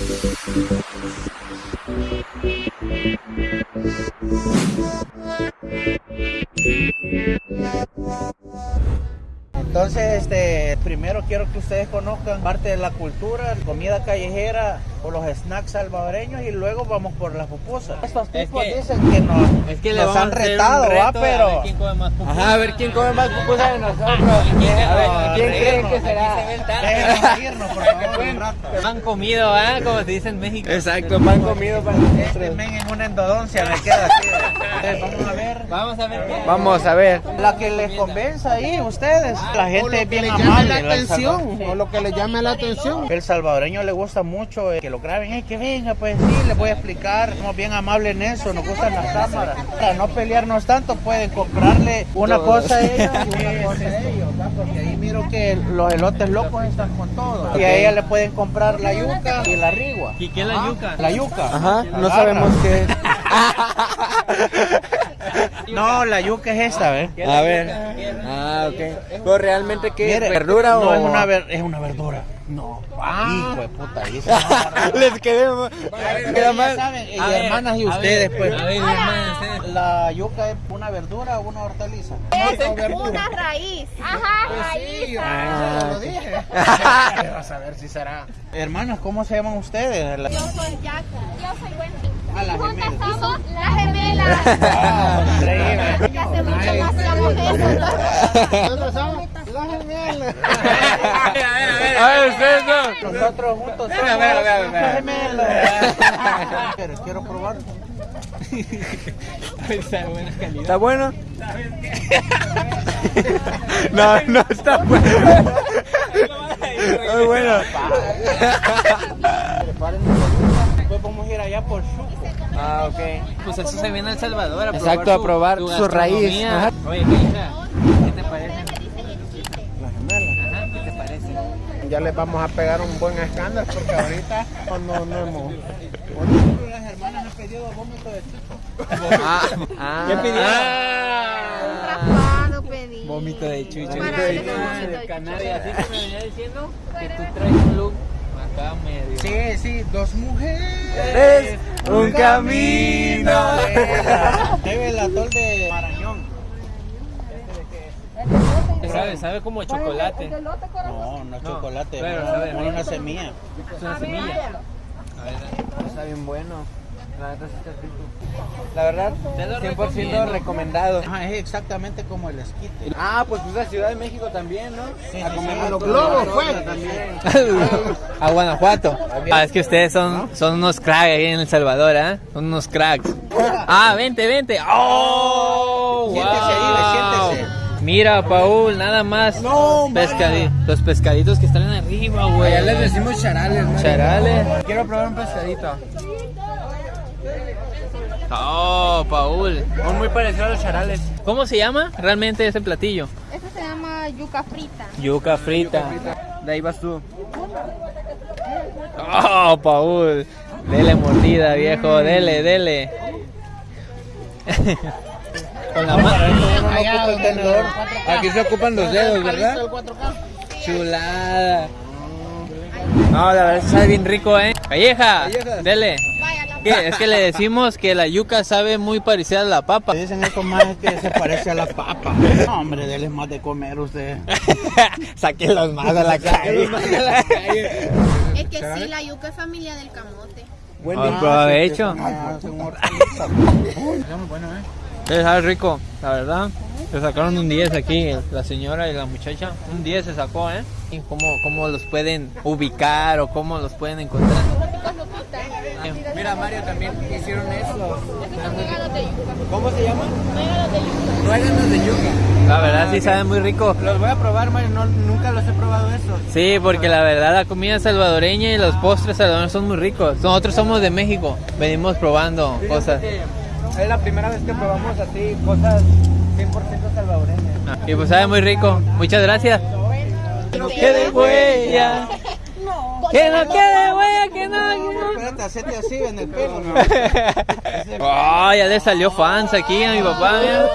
Thank you. Entonces, este, primero quiero que ustedes conozcan parte de la cultura, comida callejera o los snacks salvadoreños y luego vamos por las pupusas. Estos tipos que- dicen que nos, Es que nos han retado, ¿va? a ver Pero quién come más pupusas. Ajá, a ver quién come más pupusas de nosotros. A ver, ¿quién creen que será? déjenos irnos, por favor, un rato. Han comido, ¿ah? Como se dice en México. Exacto, pan comido para Este nosotros. men en una endodoncia me queda así. Entonces, vamos a ver. Vamos a ver qué. Vamos a ver. La que les convenza ahí, ustedes. La gente es bien le amable. la atención, Sí. o lo que le llame la atención. El salvadoreño le gusta mucho eh, que lo graben, "Ey, que venga, pues sí, les voy a explicar, somos bien amables en eso, nos gustan las cámaras. Para no pelearnos tanto, pueden comprarle una cosa a ella y una cosa a ellos, porque ahí miro que los elotes locos están con todo. Y a ella le pueden comprar la yuca y la rigua. ¿Y qué es la yuca? La yuca. Ajá, La no sabemos qué es. No, la yuca es esta, ¿ves? A ver. Ah, ok. Pero realmente qué verdura no, o es una, ver- es una verdura. No, hijo de puta, Les quedé mal. saben, y A ver, hermanas y a ustedes, ver, pues. A ver, hermanas, ustedes. La yuca es una verdura o una hortaliza. Es una raíz. Ajá, raíz. Ah, lo dije. Vas a ver si será. Hermanas, ¿cómo se llaman ustedes? La- Yo soy Jack. Yo soy Wendy. Ah, las Y juntas somos las gemelas. Ah, increíble. Que hace mucho no hacíamos eso. Nosotros somos las gemelas. A ver, a ver, A ver, ustedes no. Nosotros juntos somos A ver, a ver, a ver. gemelas. Quiero- Quiero probar. Está de buena calidad. ¿Está bueno? No, no está bueno. Muy bueno. Después vamos a ir allá por Chuco. Ah, ok. Pues eso se viene a El Salvador a Exacto, probar a probar su raíz. gastronomía. Ajá. Oye, hija, Ya les vamos a pegar un buen escándalo porque ahorita no, no hemos. Las hermanas han pedido vómito de. Ah, ah. ¿Qué? Raspado pedí. Vómito de chucho. Para Vómito darle de chucho. vómito. Así chucho. que me venía diciendo que tú traes un look acá medio. Sí, sí, dos mujeres. Es un camino. Debe el atol de Marañón. Sabe, sabe como chocolate. No, no es No, chocolate, pero, sabe, una, una semilla. Es una semilla. Está bien bueno. La verdad sí está rico. La verdad, Te lo 100% recomiendo. recomendado. Ajá, es exactamente como el esquite. Ah, pues pues la Ciudad de México también, ¿no? Sí, a comer sí. los Los globos, pues. también. a Guanajuato. Ah, es que ustedes son, son unos cracks ahí en El Salvador, ¿ah? Son unos cracks. Ah, vente, vente. ¡Oh! Siéntese ahí, siéntese. Mira, Paul, nada más. No, Pescadi- los pescaditos que están arriba, güey. Ya les decimos charales, ¿no? Charales. Quiero probar un pescadito. Oh, Paul. Son muy parecidos a los charales. ¿Cómo se llama realmente ese platillo? Esto se llama yuca frita. Yuca frita. De ahí vas tú. Oh, Paul. Dele mordida, viejo. Dele, dele. Con la mano. Allá el tenedor. Aquí se ocupan los dedos, ¿verdad? El 4K. Chulada. No, la verdad sabe bien rico, ¿eh? Calleja, Calleja. dele. Vaya, la ¿Qué? Es que le decimos que la yuca sabe muy parecida a la papa. Dicen estos más que se parece a la papa. No, hombre, déles más de comer usted. Sáquenlos más a la calle. Es que sí, la yuca es familia del camote. Buen Ah, día. provecho. Ah. Está bueno, ¿eh? Es sabe rico, la verdad. Le sacaron un 10 aquí, la señora y la muchacha. Un 10 se sacó, ¿eh? ¿Y cómo, cómo los pueden ubicar o cómo los pueden encontrar? Mira, Mario, también hicieron eso. Nuegados de yuca. ¿Cómo se llama? Nuegados de yuca. Nueganos de yuca. La verdad sí sabe muy rico. Los voy a probar, Mario. No, nunca los he probado esos. Sí, porque la verdad la comida salvadoreña y los postres salvadoreños son muy ricos. Nosotros somos de México, venimos probando cosas. Es la primera vez que probamos así cosas 100% salvadoreñas. Y pues sabe muy rico. Muchas gracias. Que no quede huella. Que no quede huella, que no. no. Espérate, hacete así en el pelo. ¿no? Oh, ya le salió fans aquí a mi papá. mira.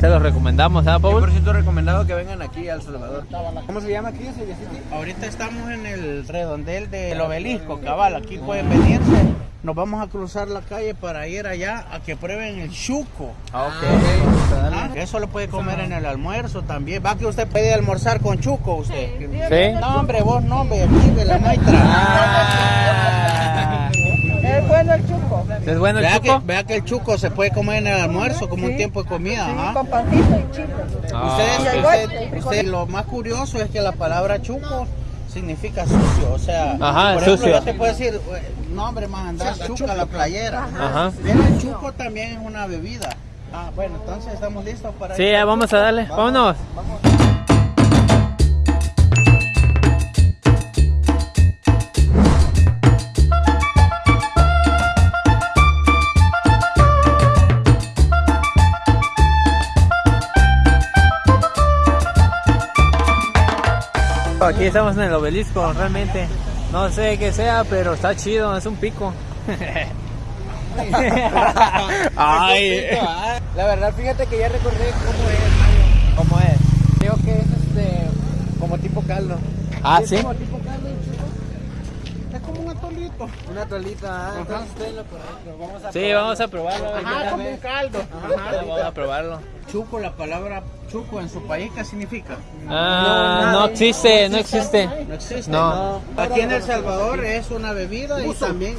Se los recomendamos, ¿ah, Paul? 100% recomendado que vengan aquí a El Salvador. ¿Cómo se llama aquí? Ahorita estamos en el redondel del obelisco, cabal. Aquí pueden venirse. Nos vamos a cruzar la calle para ir allá a que prueben el chuco. Ah, Ah, Eso lo puede comer en el almuerzo también. Va que usted puede almorzar con chuco, usted. ¿Sí? No, hombre, vos no, hombre, aquí de la maestra. Ah. Es bueno el chuco. ¿Es bueno el Vea que, chuco? vea que el chuco se puede comer en el almuerzo como un tiempo de comida. Sí, ajá. con pancito y chico. Ah, Ustedes, usted- usted- lo más curioso es que la palabra chuco significa sucio, o sea, Ajá, por ejemplo, sucio. yo te puedo decir, eh, no hombre, más andar chuca la playera. Ajá. El chuco también es una bebida. Ah, bueno, entonces estamos listos para Sí, ir. vamos a darle. Vámonos. Aquí estamos en el obelisco, realmente. No sé qué sea, pero está chido, es un pico. Ay. La verdad, fíjate que ya recordé cómo es. ¿Cómo es? Creo que es este, como tipo caldo. Ah, sí. como tipo caldo el chuco. Es como un atolito. Ah, entonces estoy en lo correcto. Vamos a Sí, vamos a probarlo. Ajá, como un caldo. Ajá, Vamos a probarlo. Chuco, la palabra chuco en su país, ¿qué significa? Ah, no existe, no existe. No existe. No. Aquí en El Salvador es una bebida y también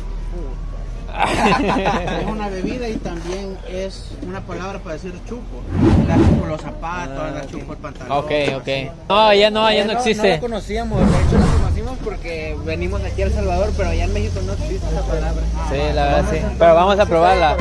es una bebida y también es una palabra para decir chuco. La chuco los zapatos, la chuco el pantalón. Ok, ok. No, ya no, ya no No existe. la conocíamos, de hecho la conocimos porque venimos aquí a El Salvador, pero allá en México no existe esa palabra. Sí, la verdad sí. Pero vamos a probarla.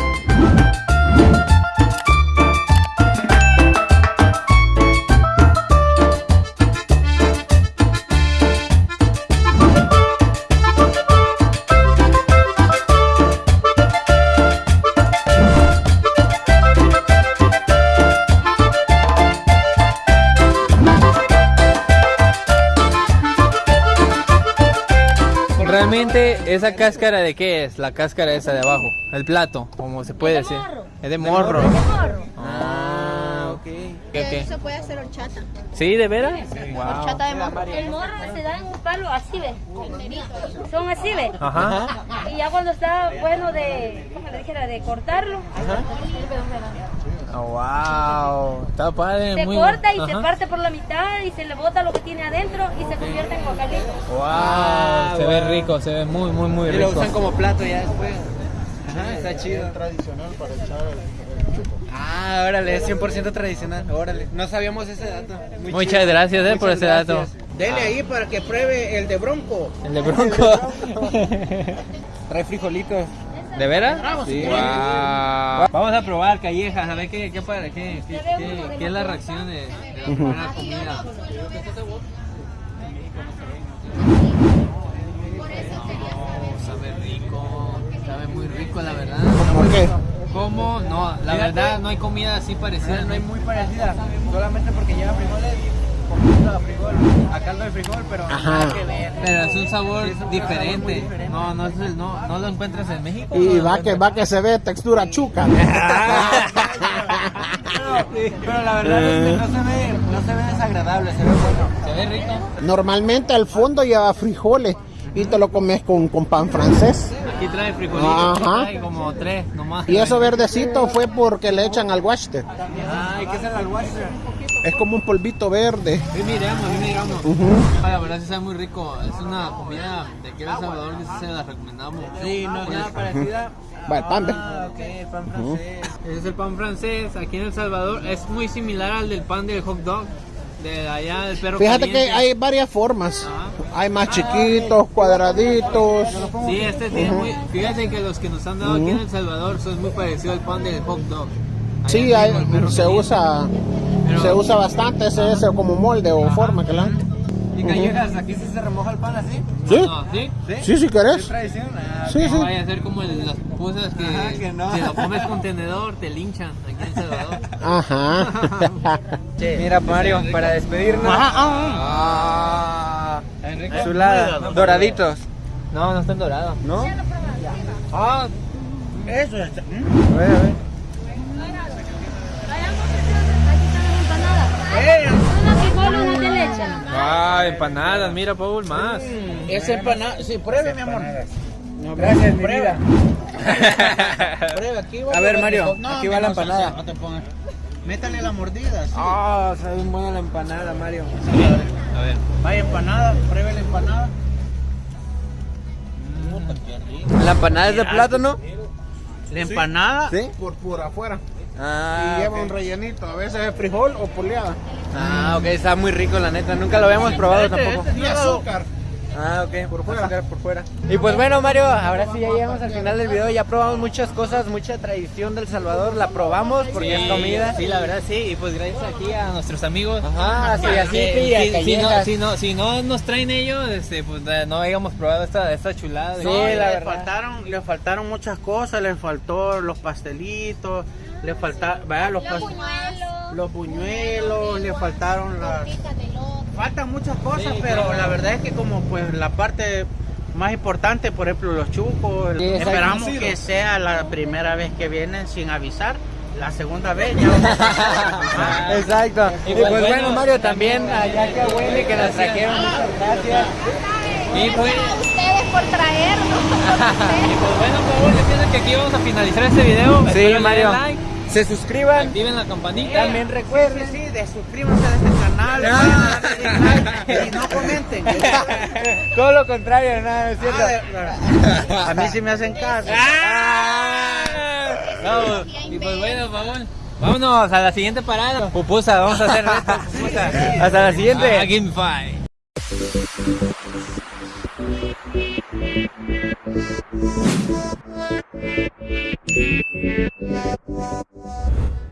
Realmente, ¿esa cáscara de qué es? La cáscara esa de abajo. El plato, como se puede decir. Es de morro. Ah, ok. ¿Qué, qué? Eso puede hacer horchata. ¿Sí, de veras? Wow. Horchata de morro. El morro se da en un palo así, ¿ve? Son así, ¿ve? Ajá. Y ya cuando está bueno de, ¿cómo le dijera? De cortarlo, Oh, wow. Está padre. se muy corta y se Ajá. parte por la mitad y se le bota lo que tiene adentro y se convierte en cocalito. Wow. Se ve rico, se ve muy, muy, muy Y lo rico. usan como plato ya después. Ajá, está chido. tradicional para echar el. Ah, órale, es 100% tradicional. Órale, no sabíamos ese dato. Muy Muchas chido. gracias eh, por ese dato. gracias. Dele ahí para que pruebe el de bronco. El de bronco. Trae frijolitos. ¿De veras? Sí. Wow. Vamos a probar callejas, a ver qué, qué, para- qué, qué, qué- qué es la reacción de, de la primera comida. No, sabe rico, sabe muy rico la verdad. ¿Por qué? ¿Cómo? No, la verdad no hay comida así parecida. No hay muy parecida, solamente porque lleva frijoles, poquito a frijol, a caldo de frijol, pero nada que ver. Pero es un sabor Sí, es un diferente. diferente. No, no, es el- no, no lo encuentras en México. Y ¿no? va que, va que se ve textura chuca. Pero la verdad es que no se ve, no se ve desagradable, se ve bueno. Se ve rico. Normalmente al fondo lleva frijoles y te lo comes con, con pan francés. Aquí trae frijolitos, aquí Ajá. trae como tres nomás. Y eso verdecito fue porque le echan al guaste. Ay, ¿qué es el alguacil? Es como un polvito verde. Sí, miramos, sí, miramos. Ujú. Ah, La verdad sí sabe muy rico. Es una comida de aquí de El Salvador que sí se la recomendamos. Sí, no es nada parecida. Va, el pan. Ah, ok, el pan francés. Ese es el pan francés. Aquí en El Salvador es muy similar al del pan del hot dog. De allá del perro Fíjate que hay varias formas. Ajá. Hay más chiquitos, cuadraditos. Sí, este tiene muy. Fíjate que los que nos han dado aquí en El Salvador son muy parecidos al pan del hot dog. Allá Sí, hay- se caliente. usa Pero- se usa bastante ese, ese como molde o forma que la. ¿Y callejas? ¿Aquí sí se remoja el pan así? ¿Sí? No, no, ¿sí? ¿Sí? ¿Sí? ¿Sí? querés. ¿Es tradición? Ah, sí, sí. No vaya a ser como el de las pupusas que, Ajá, que no. si lo comes con tenedor te linchan aquí en Salvador. Ajá. che, Mira Mario, para despedirnos. Ajá, ah, ah. ah, ah. Chulada, doraditos. No, no están dorados. ¿No? Ah, eso está. A ver, a ver. Vayamos a hacer las empanadas. Ah, empanadas, mira, Paul, más. Esa empanada, sí, pruebe, mi amor. No, gracias, mi Prueba. vida. Pruebe, aquí va A ver, Mario. No, aquí va la empanada. No te pongas. Métale la mordida, sí. Ah, sabe bien buena la empanada, Mario. A ver. Vaya empanada, pruebe la empanada. ¿La empanada es de plátano? La empanada, ¿Sí? Por, por afuera. Ah, y lleva un rellenito. A veces es frijol o poleada. Ah, ok, está muy rico la neta. Nunca lo habíamos probado Este, tampoco. este Y azúcar. Ah, ok, por fuera. por fuera. Y pues bueno, Mario, ahora sí ya llegamos al final del video. Ya probamos muchas cosas, mucha tradición del Salvador. La probamos porque es comida. Sí, la verdad sí, y pues gracias aquí a nuestros amigos. Ajá, así, así, Que- y a si, si no, si, no, si no nos traen ellos, este, pues eh, no habíamos probado esta, esta chulada. Sí, No, la verdad. faltaron, le faltaron muchas cosas, le faltó los pastelitos, le faltaron, vaya, los, pas- los buñuelos, le faltaron las, faltan muchas cosas, pero la verdad es que como pues la parte más importante, por ejemplo, los chucos, Sí, esperamos que sea la primera vez que vienen sin avisar. La segunda vez ya vamos a- Exacto. Y pues pues bueno, bueno, Mario, también allá que huele que nos trajeron. Muchas gracias. Y pues, Ustedes por traernos. y pues bueno, por favor, que aquí vamos a finalizar este video. Espero le Sí, den Mario. Se suscriban. activen la campanita. También recuerden. Sí, de suscríbanse a este canal, Ah. vayan a darle like y no comenten. Todo lo contrario, nada, es cierto. Ah, A mí sí me hacen caso. ¡Ah! No, y pues bueno, favor. Vámonos a la siguiente parada. Pupusa, vamos a hacer esto, pupusa. Hasta la siguiente. Ah, Game Five. Thank you.